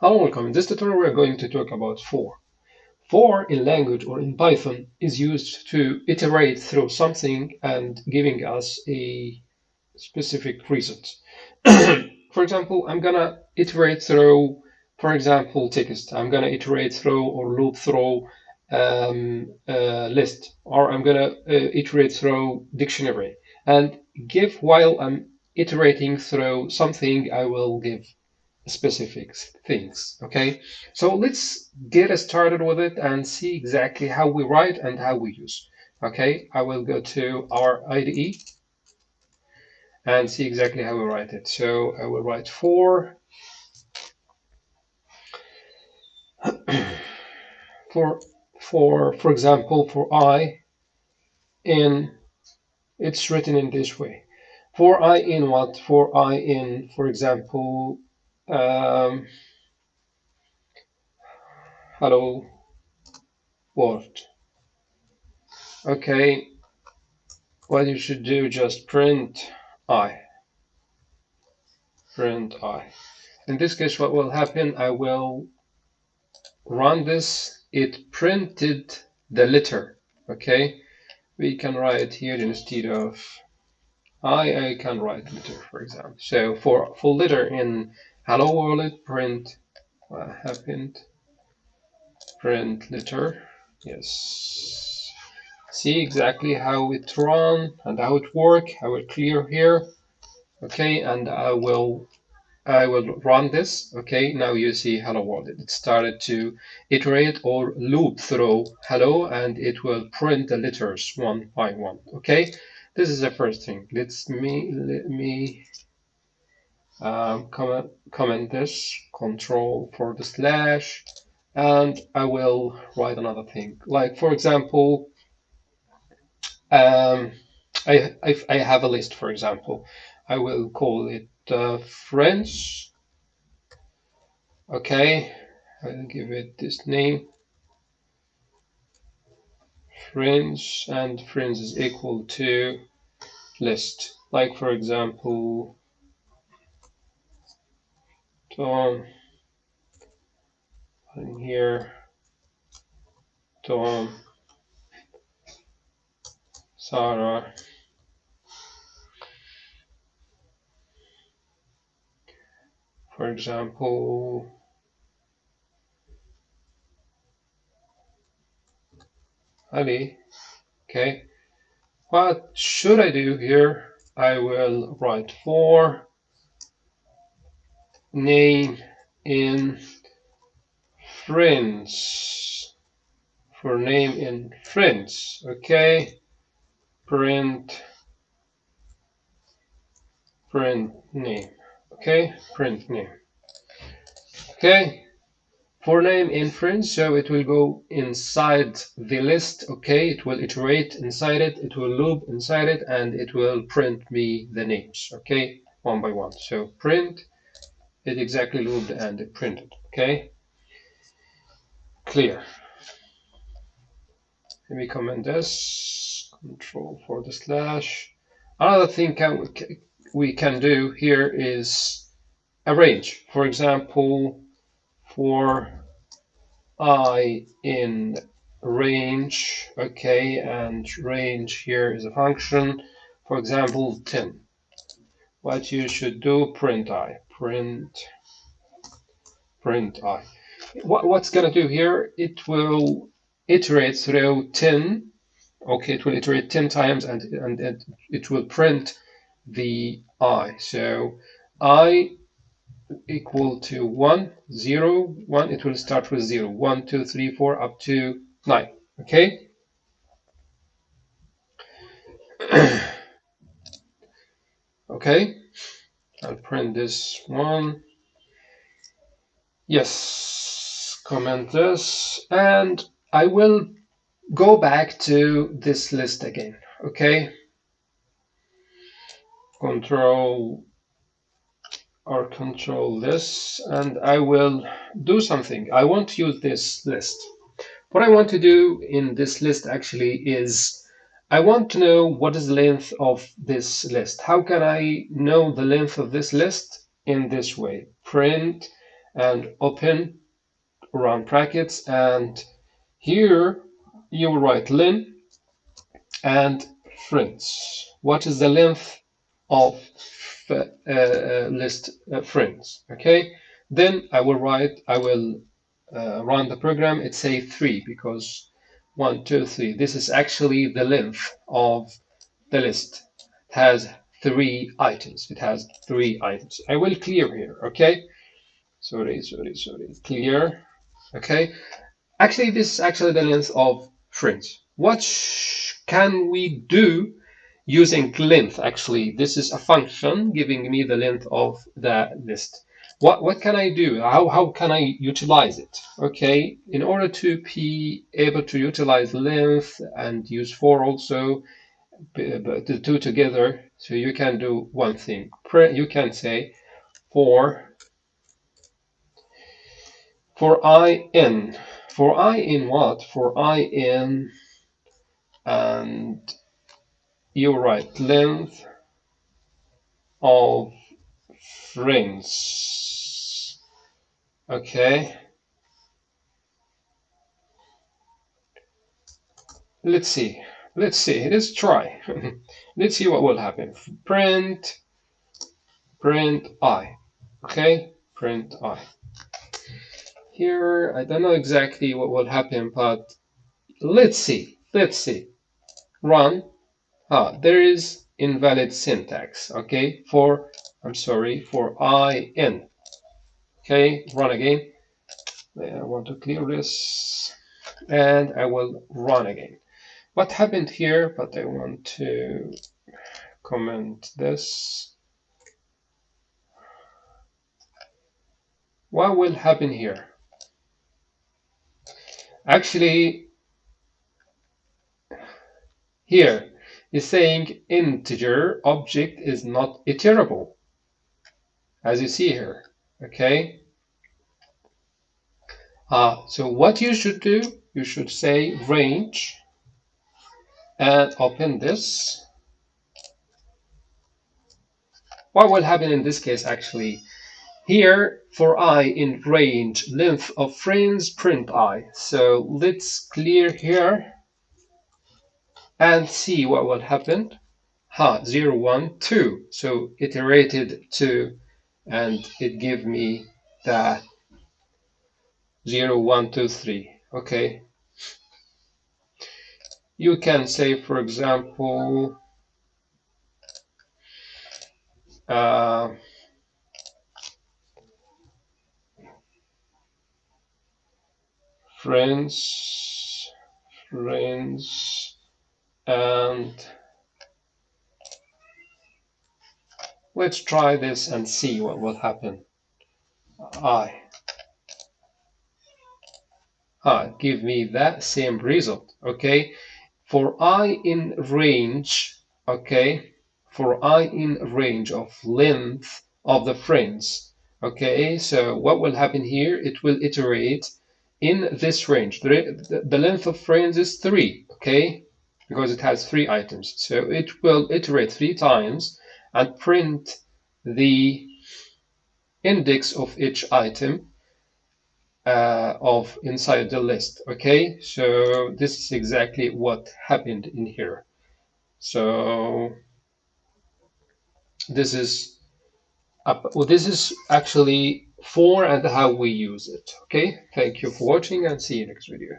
Hello, welcome. In this tutorial, we're going to talk about for. For in language or in Python is used to iterate through something and giving us a specific result. for example, I'm gonna iterate through, for example, text. I'm gonna iterate through or loop through um, list, or I'm gonna uh, iterate through dictionary and give while I'm iterating through something, I will give specific things. Okay, so let's get started with it and see exactly how we write and how we use. Okay, I will go to our IDE and see exactly how we write it. So I will write for for for for example for i in it's written in this way for i in what for i in for example um, hello world okay what you should do just print i. Print i. In this case what will happen I will run this. It printed the letter okay? We can write here instead of I, I can write letter for example. So for full letter in hello world print. What happened? Print letter. Yes. See exactly how it run and how it work I will clear here. Okay and I will I will run this. Okay now you see hello world it started to iterate or loop through hello and it will print the letters one by one. Okay this is the first thing. Let's me let me um, comment, comment this, control for the slash, and I will write another thing. Like for example, um, I, I, I, have a list, for example. I will call it uh, friends. Okay, I'll give it this name. Friends and friends is equal to list. Like for example, Tom um, in here Tom um, Sarah for example Ali okay. What should I do here? I will write for name in friends for name in friends okay? Print. Print name okay? Print name okay? For name in friends so it will go inside the list okay? It will iterate inside it it will loop inside it and it will print me the names okay? One by one. So print it exactly looped and it printed. Okay, clear. Let me comment this. Control for the slash. Another thing can, we can do here is arrange. For example, for i in range, okay, and range here is a function. For example, 10. What you should do, print i print print i. What, what's going to do here, it will iterate through 10. Okay, it will iterate 10 times and, and, and it will print the i. So i equal to 1, 0, 1, it will start with 0, 1, 2, 3, 4, up to 9. Okay? okay. I'll print this one. Yes, comment this, and I will go back to this list again, okay? Control or control this, and I will do something. I want to use this list. What I want to do in this list actually is I want to know what is the length of this list. How can I know the length of this list? In this way, print and open round brackets and here you will write len and friends. What is the length of uh, uh, list uh, friends? Okay, then I will write, I will uh, run the program. It say three because one, two, three. This is actually the length of the list. It has three items. It has three items. I will clear here. Okay. Sorry, sorry, sorry. Clear. Okay. Actually, this is actually the length of friends. What can we do using length? Actually, this is a function giving me the length of the list. What, what can I do? How, how can I utilize it? Okay, in order to be able to utilize length and use for also, the two together, so you can do one thing. You can say for for i in for i in what? For i in and you write length of friends. Okay. Let's see. Let's see. Let's try. Let's see what will happen. Print, print i. Okay, print i. Here, I don't know exactly what will happen, but let's see. Let's see run ah there is invalid syntax okay for I'm sorry for in okay run again. I want to clear this. And I will run again. What happened here but I want to comment this. What will happen here? Actually here is saying integer object is not iterable, as you see here, okay? Uh, so what you should do, you should say range and open this. What will happen in this case actually? Here for i in range length of frames print i. So let's clear here and see what will happen. Ha, 0, 1, 2. So iterated 2 and it give me that 0, 1, 2, 3. Okay. You can say, for example, uh, friends, friends, and let's try this and see what will happen. I ah, give me that same result. Okay, for i in range. Okay, for i in range of length of the friends. Okay, so what will happen here? It will iterate in this range. The, the length of friends is three. Okay, because it has three items. So it will iterate three times and print the index of each item uh, of inside the list. Okay, so this is exactly what happened in here. So this is well, this is actually for and how we use it. Okay, thank you for watching and see you next video.